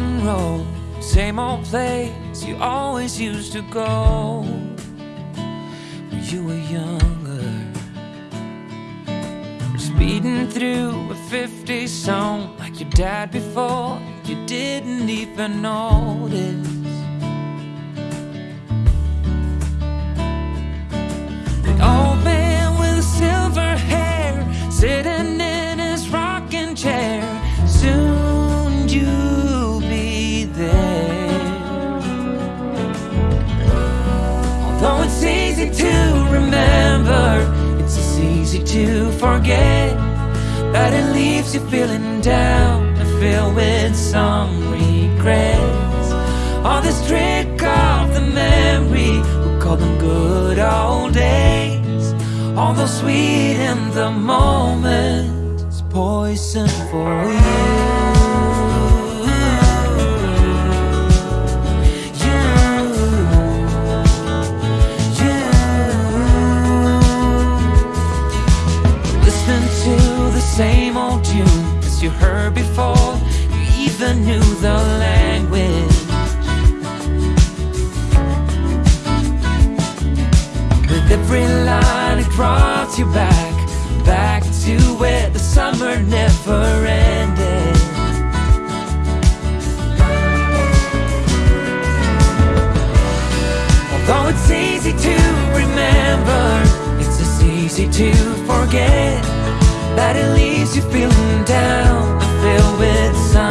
road, same old place you always used to go when you were younger. Speeding through a 50 song like your dad before, you didn't even notice. Easy to remember, it's as easy to forget But it leaves you feeling down and filled with some regrets. All this trick of the memory, we call them good old days. Although sweet in the moment, it's poison for you. You. Listening to the same old tune as you heard before. You even knew the language. With every line, it brought you back, back to where the summer never ended. Although it's easy to to forget that it leaves you feeling down filled with some